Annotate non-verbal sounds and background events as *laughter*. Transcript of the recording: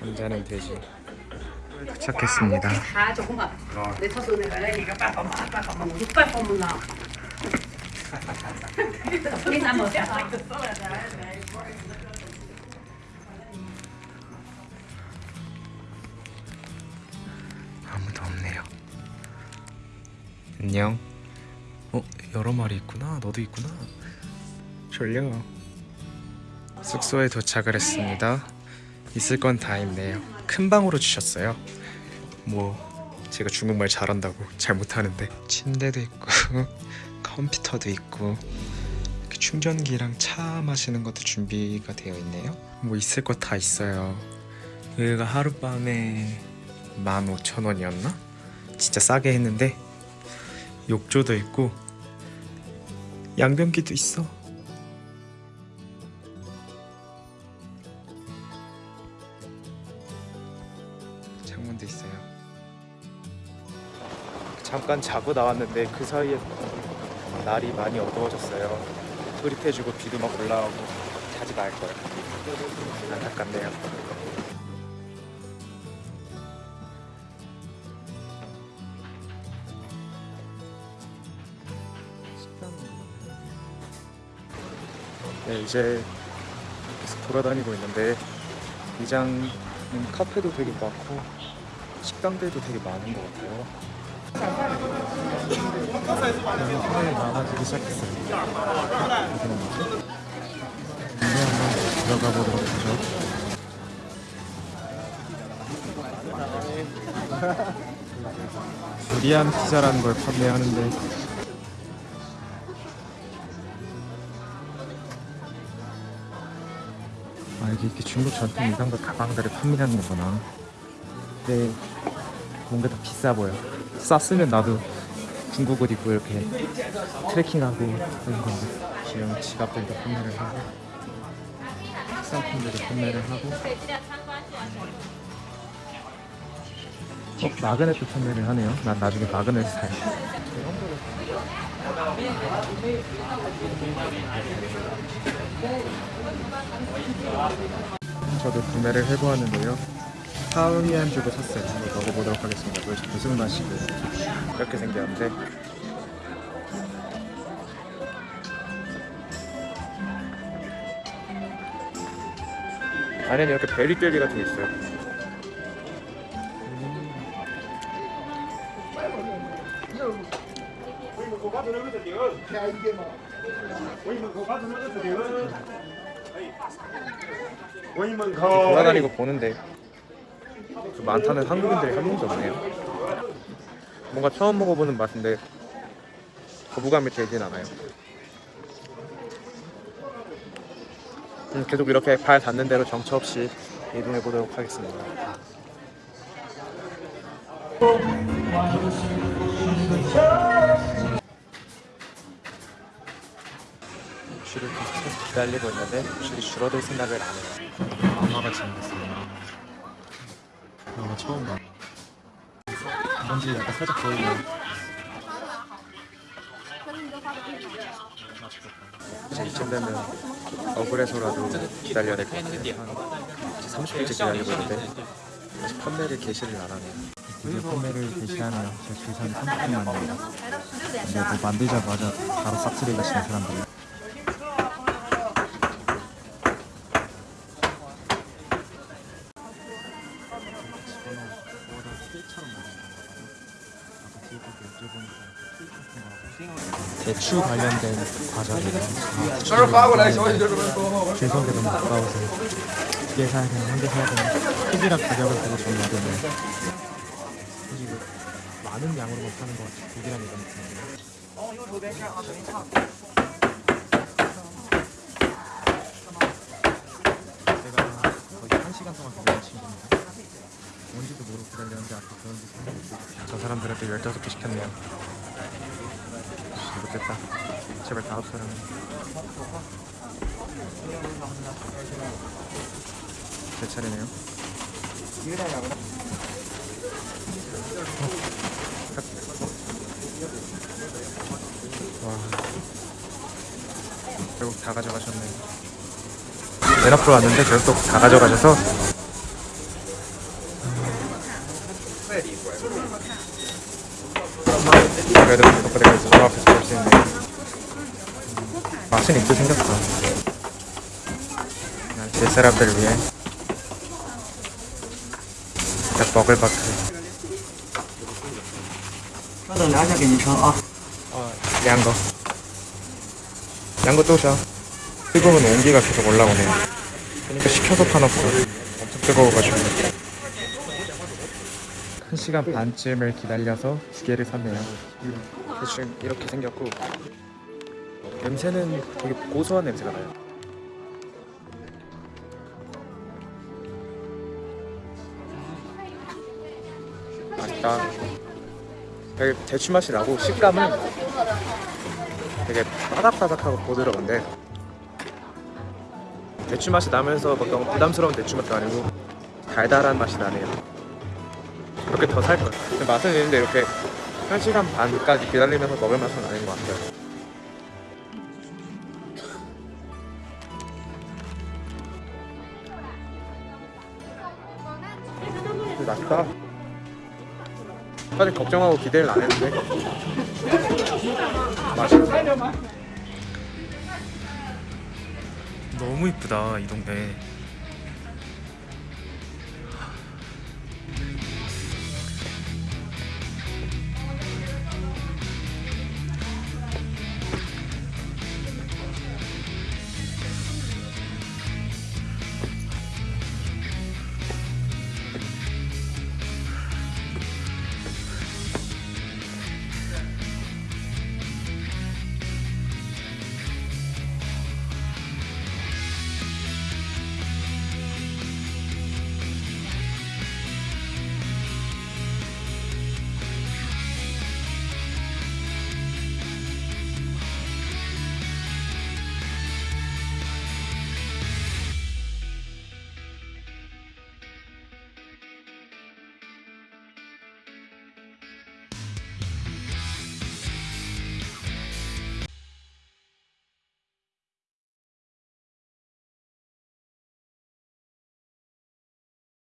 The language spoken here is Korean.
잠자는 돼지 도착했습니다. 아무도 없네요. 안녕. 어 여러 마리 있구나. 너도 있구나. 졸려. 숙소에 도착을 했습니다. 있을 건 다 있네요. 큰 방으로 주셨어요. 뭐 제가 중국말 잘한다고 잘 못하는데 침대도 있고 *laughs* 컴퓨터도 있고 이렇게 충전기랑 차 마시는 것도 준비가 되어 있네요. 뭐 있을 거다 있어요. 여기가 하룻밤에 15,000원이었나? 진짜 싸게 했는데 욕조도 있고 양변기도 있어. 창문도 있어요. 잠깐 자고 나왔는데 그 사이에 날이 많이 어두워졌어요. 흐릿해지고 비도 막 올라오고 자지 말 거야. 안타깝네요. 네, 이제 계속 돌아다니고 있는데 이장 은 카페도 되게 많고 식당들도 되게 많은 것 같아요. 사람이 많아지기 시작했어요. 근데 한번 들어가 보도록 하죠. *laughs* 두리안 피자라는 걸 판매하는데 아 이게 이렇게 중국 전통 이상도 가방들을 판매하는 거구나. 근데 뭔가 더 비싸 보여. 쌌으면 나도 중국 옷 입고 이렇게 트레킹하고 그런 건데 귀여운 지갑들도 판매를 하고 상품들도 판매를 하고 어? 마그넷도 판매를 하네요. 난 나중에 마그넷 사야 저도 구매를 해보았는데요. 파우미안 주고 샀어요. 한번 먹어보도록 하겠습니다. 무슨 맛이고 이렇게 생겼는데 안에는 이렇게 베리 젤리 같은 게 있어요. 돌아다니고 보는데 그 많다는 한국인들이 한 명도 없네요. 뭔가 처음 먹어보는 맛인데 거부감이 들진 않아요. 음, 계속 이렇게 발 닿는 대로 정처 없이 이동해 보도록 하겠습니다. 줄을 계속 기다리고 있는데 줄이 줄어들 생각을 안 해요. 엄마가 재밌겠어요. 아 처음 봐. 뭔지 약간 살짝 보이네. 이제 이쯤 되면 억울해서라도 기다려야 될 것 같아요. 한 30분째 기다리고 있는데 아직 판매를 개시를 안 하네요. 드디어 판매를 개시하네요. 제 주사는 30분만입니다. 근데 뭐 만들자마자 바로 싹쓸이가 치는 사람들이. 대추 관련된 너무 아까워서 두개 사야 되나 한개 사야 되나? 크기랑 가격을 보고 좀 이거 많은 양으로만 파는 것 같아 두 개랑 이런 느낌인데 제가 거의 한 시간 동안 기다린 친구입니다. 뭔지도 모르고 기다렸는데 아까 그런지 저 사람들한테 15개 시켰네요. 못됐다. 제발 다음 사람 제 차례네요 와. 결국 다 가져가셨네요 맨 앞으로 왔는데 결국 다 가져가셔서. 그래도 덕분에 가서 바로 앞에서 볼수 있네 맛은 있게 생겼어 제 사람들 위해. 자 버글바크 稍等，聊一下给您称啊。 어, 양거 양거 또샤 뜨거운 온기가 계속 올라오네 그러니까 식혀서 파놨어 엄청 뜨거워가지고 한 시간 반쯤을 기다려서 두 개를 샀네요 대충 이렇게 생겼고 냄새는 되게 고소한 냄새가 나요 맛있다 되게 대추 맛이 나고 식감은 되게 바삭바삭하고 부드러운데 대추 맛이 나면서 막 너무 부담스러운 대추 맛도 아니고 달달한 맛이 나네요. 이렇게 더 살 거예요. 맛은 있는데 이렇게 1시간 반까지 기다리면서 먹을 맛은 아닌 것 같아요. 맛있다 사실 걱정하고 기대를 안 했는데. 맛있다 너무 이쁘다 이 동네